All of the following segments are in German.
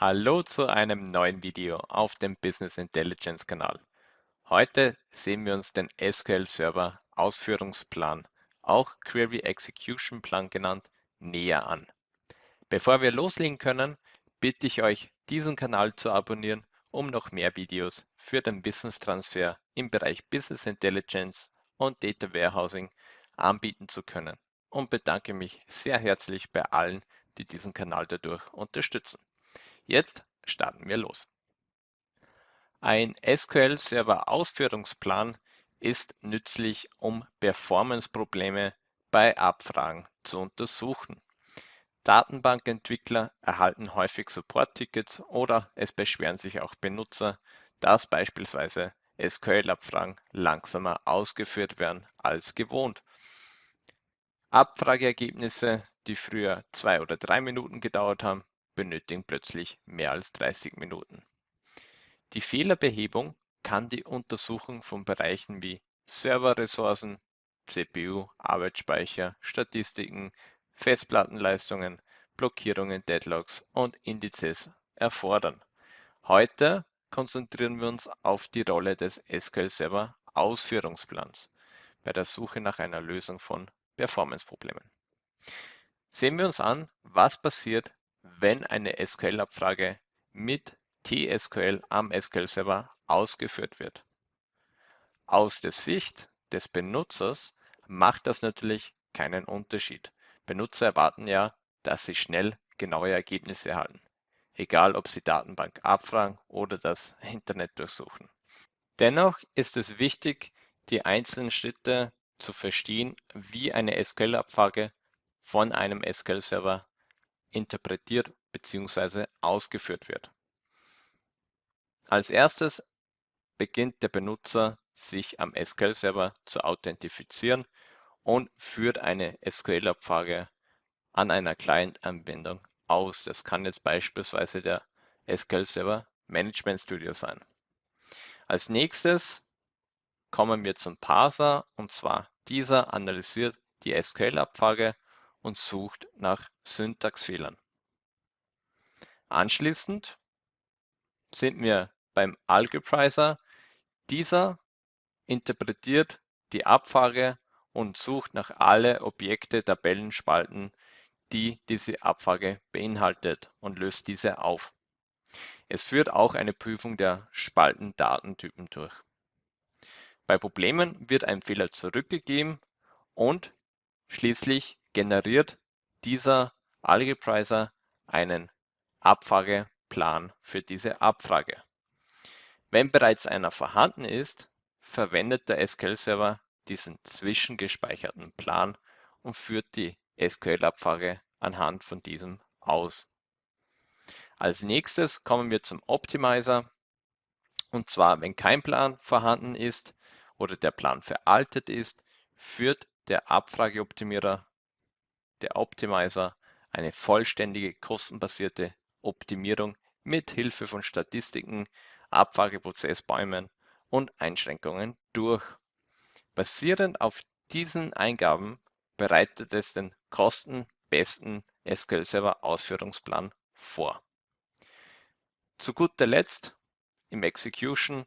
Hallo zu einem neuen Video auf dem Business Intelligence Kanal. Heute sehen wir uns den SQL Server Ausführungsplan, auch Query Execution Plan genannt, näher an. Bevor wir loslegen können, bitte ich euch, diesen Kanal zu abonnieren, um noch mehr Videos für den Wissenstransfer im Bereich Business Intelligence und Data Warehousing anbieten zu können und bedanke mich sehr herzlich bei allen, die diesen Kanal dadurch unterstützen. Jetzt starten wir los. Ein SQL Server Ausführungsplan ist nützlich, um Performance-Probleme bei Abfragen zu untersuchen. Datenbankentwickler erhalten häufig Support-Tickets oder es beschweren sich auch Benutzer, dass beispielsweise SQL-Abfragen langsamer ausgeführt werden als gewohnt. Abfrageergebnisse, die früher zwei oder drei Minuten gedauert haben, benötigen plötzlich mehr als 30 Minuten. Die Fehlerbehebung kann die Untersuchung von Bereichen wie Serverressourcen, CPU, Arbeitsspeicher, Statistiken, Festplattenleistungen, Blockierungen, Deadlocks und Indizes erfordern. Heute konzentrieren wir uns auf die Rolle des SQL Server Ausführungsplans bei der Suche nach einer Lösung von Performance-Problemen. Sehen wir uns an, was passiert, wenn eine SQL-Abfrage mit TSQL am SQL-Server ausgeführt wird. Aus der Sicht des Benutzers macht das natürlich keinen Unterschied. Benutzer erwarten ja, dass sie schnell genaue Ergebnisse erhalten, egal ob sie Datenbank abfragen oder das Internet durchsuchen. Dennoch ist es wichtig, die einzelnen Schritte zu verstehen, wie eine SQL-Abfrage von einem SQL-Server interpretiert bzw. ausgeführt wird. Als erstes beginnt der Benutzer, sich am SQL-Server zu authentifizieren und führt eine SQL-Abfrage an einer Client-Anwendung aus. Das kann jetzt beispielsweise der SQL-Server Management Studio sein. Als nächstes kommen wir zum Parser und zwar dieser analysiert die SQL-Abfrage und sucht nach Syntaxfehlern. Anschließend sind wir beim Algebraiser. Dieser interpretiert die Abfrage und sucht nach alle Objekte, Tabellen, Spalten, die diese Abfrage beinhaltet und löst diese auf. Es führt auch eine Prüfung der Spaltendatentypen durch. Bei Problemen wird ein Fehler zurückgegeben und schließlich generiert dieser Algebraiser einen Abfrageplan für diese Abfrage. Wenn bereits einer vorhanden ist, verwendet der SQL-Server diesen zwischengespeicherten Plan und führt die SQL-Abfrage anhand von diesem aus. Als nächstes kommen wir zum Optimizer. Und zwar, wenn kein Plan vorhanden ist oder der Plan veraltet ist, führt der Abfrageoptimierer der Optimizer eine vollständige kostenbasierte Optimierung mit Hilfe von Statistiken, Abfrageprozessbäumen und Einschränkungen durch. Basierend auf diesen Eingaben bereitet es den kostenbesten SQL Server Ausführungsplan vor. Zu guter Letzt im Execution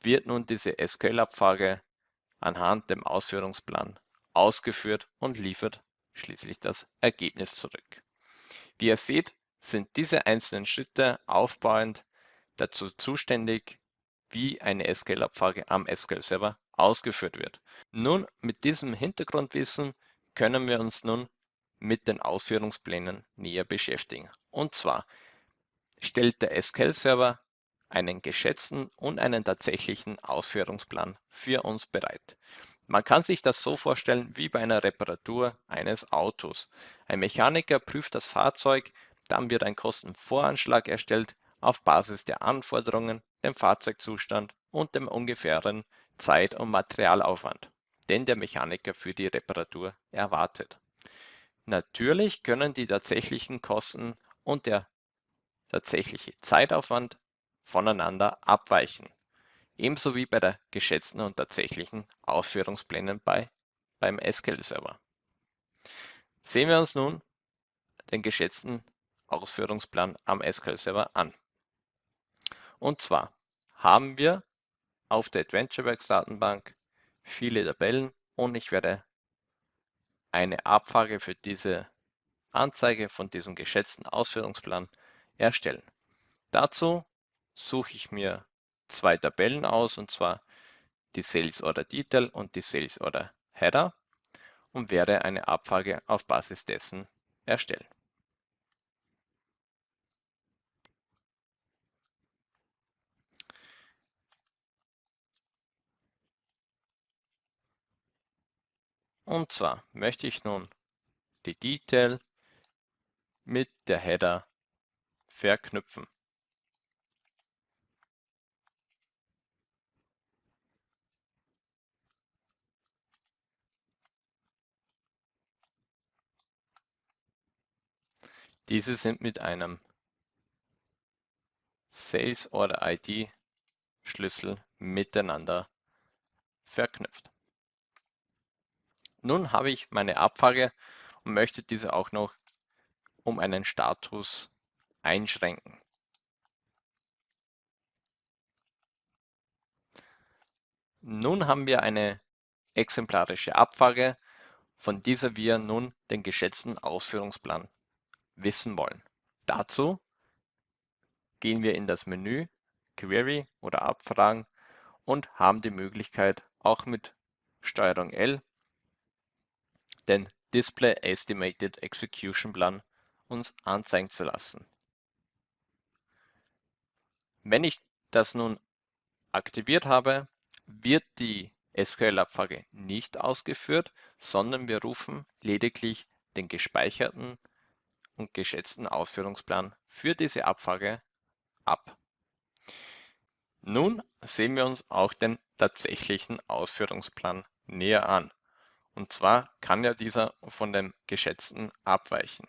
wird nun diese SQL-Abfrage anhand dem Ausführungsplan ausgeführt und liefert schließlich das Ergebnis zurück. Wie ihr seht, sind diese einzelnen Schritte aufbauend dazu zuständig, wie eine SQL-Abfrage am SQL-Server ausgeführt wird. Nun, mit diesem Hintergrundwissen können wir uns nun mit den Ausführungsplänen näher beschäftigen. Und zwar stellt der SQL-Server einen geschätzten und einen tatsächlichen Ausführungsplan für uns bereit. Man kann sich das so vorstellen wie bei einer Reparatur eines Autos. Ein Mechaniker prüft das Fahrzeug, dann wird ein Kostenvoranschlag erstellt auf Basis der Anforderungen, dem Fahrzeugzustand und dem ungefähren Zeit- und Materialaufwand, den der Mechaniker für die Reparatur erwartet. Natürlich können die tatsächlichen Kosten und der tatsächliche Zeitaufwand voneinander abweichen ebenso wie bei der geschätzten und tatsächlichen Ausführungsplänen bei, beim SQL-Server. Sehen wir uns nun den geschätzten Ausführungsplan am SQL-Server an. Und zwar haben wir auf der AdventureWorks Datenbank viele Tabellen und ich werde eine Abfrage für diese Anzeige von diesem geschätzten Ausführungsplan erstellen. Dazu suche ich mir zwei Tabellen aus und zwar die Sales Order Detail und die Sales Order Header und werde eine Abfrage auf Basis dessen erstellen. Und zwar möchte ich nun die Detail mit der Header verknüpfen. Diese sind mit einem Sales Order ID Schlüssel miteinander verknüpft. Nun habe ich meine Abfrage und möchte diese auch noch um einen Status einschränken. Nun haben wir eine exemplarische Abfrage, von dieser wir nun den geschätzten Ausführungsplan wissen wollen. Dazu gehen wir in das Menü Query oder Abfragen und haben die Möglichkeit auch mit Steuerung L den Display Estimated Execution Plan uns anzeigen zu lassen. Wenn ich das nun aktiviert habe, wird die SQL-Abfrage nicht ausgeführt, sondern wir rufen lediglich den gespeicherten und geschätzten Ausführungsplan für diese Abfrage ab. Nun sehen wir uns auch den tatsächlichen Ausführungsplan näher an. Und zwar kann ja dieser von dem geschätzten abweichen.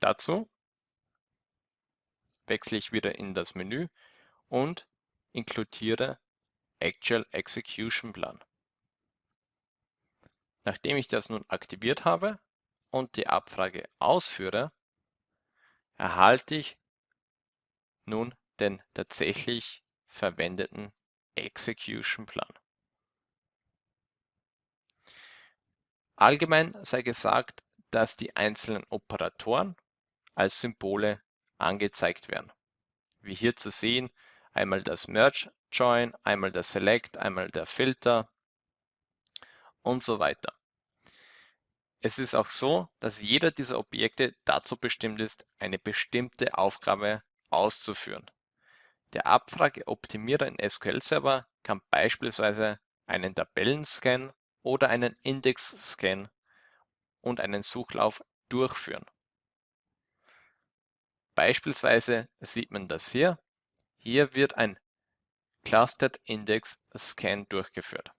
Dazu wechsle ich wieder in das Menü und inkludiere Actual Execution Plan. Nachdem ich das nun aktiviert habe, und die Abfrage ausführe, erhalte ich nun den tatsächlich verwendeten Execution Plan. Allgemein sei gesagt, dass die einzelnen Operatoren als Symbole angezeigt werden. Wie hier zu sehen, einmal das Merge Join, einmal der Select, einmal der Filter und so weiter. Es ist auch so, dass jeder dieser Objekte dazu bestimmt ist, eine bestimmte Aufgabe auszuführen. Der Abfrageoptimierer in SQL Server kann beispielsweise einen Tabellenscan oder einen Index-Scan und einen Suchlauf durchführen. Beispielsweise sieht man das hier. Hier wird ein Clustered Index Scan durchgeführt.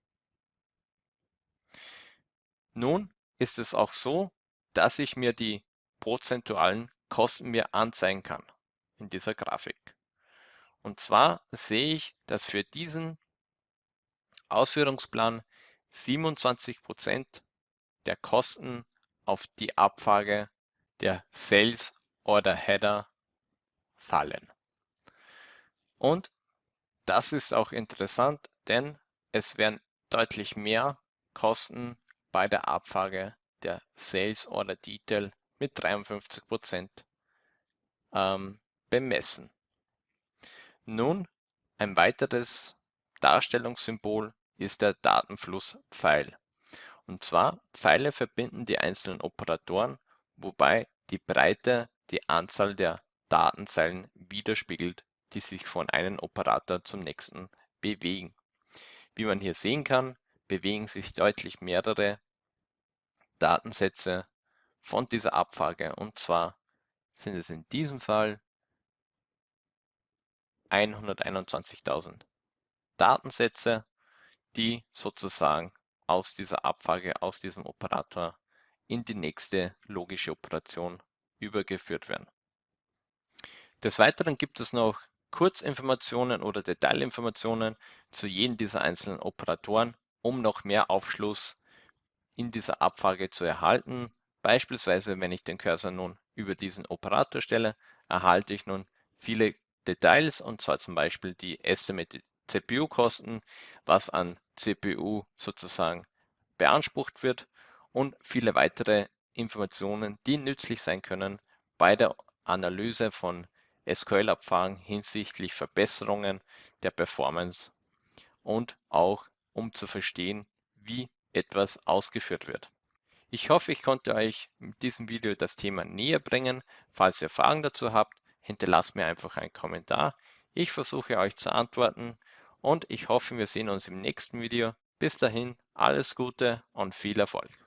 Nun ist es auch so, dass ich mir die prozentualen Kosten mir anzeigen kann in dieser Grafik. Und zwar sehe ich, dass für diesen Ausführungsplan 27 Prozent der Kosten auf die Abfrage der Sales Order Header fallen. Und das ist auch interessant, denn es werden deutlich mehr Kosten bei der Abfrage der Sales Order Detail mit 53 Prozent ähm, bemessen. Nun, ein weiteres Darstellungssymbol ist der Datenflusspfeil. Und zwar, Pfeile verbinden die einzelnen Operatoren, wobei die Breite die Anzahl der Datenzeilen widerspiegelt, die sich von einem Operator zum nächsten bewegen. Wie man hier sehen kann, bewegen sich deutlich mehrere Datensätze von dieser Abfrage. Und zwar sind es in diesem Fall 121.000 Datensätze, die sozusagen aus dieser Abfrage, aus diesem Operator in die nächste logische Operation übergeführt werden. Des Weiteren gibt es noch Kurzinformationen oder Detailinformationen zu jedem dieser einzelnen Operatoren, um noch mehr Aufschluss in dieser Abfrage zu erhalten. Beispielsweise, wenn ich den Cursor nun über diesen Operator stelle, erhalte ich nun viele Details und zwar zum Beispiel die Estimated CPU-Kosten, was an CPU sozusagen beansprucht wird und viele weitere Informationen, die nützlich sein können bei der Analyse von SQL-Abfragen hinsichtlich Verbesserungen der Performance und auch um zu verstehen, wie etwas ausgeführt wird. Ich hoffe, ich konnte euch mit diesem Video das Thema näher bringen. Falls ihr Fragen dazu habt, hinterlasst mir einfach einen Kommentar. Ich versuche euch zu antworten und ich hoffe, wir sehen uns im nächsten Video. Bis dahin, alles Gute und viel Erfolg.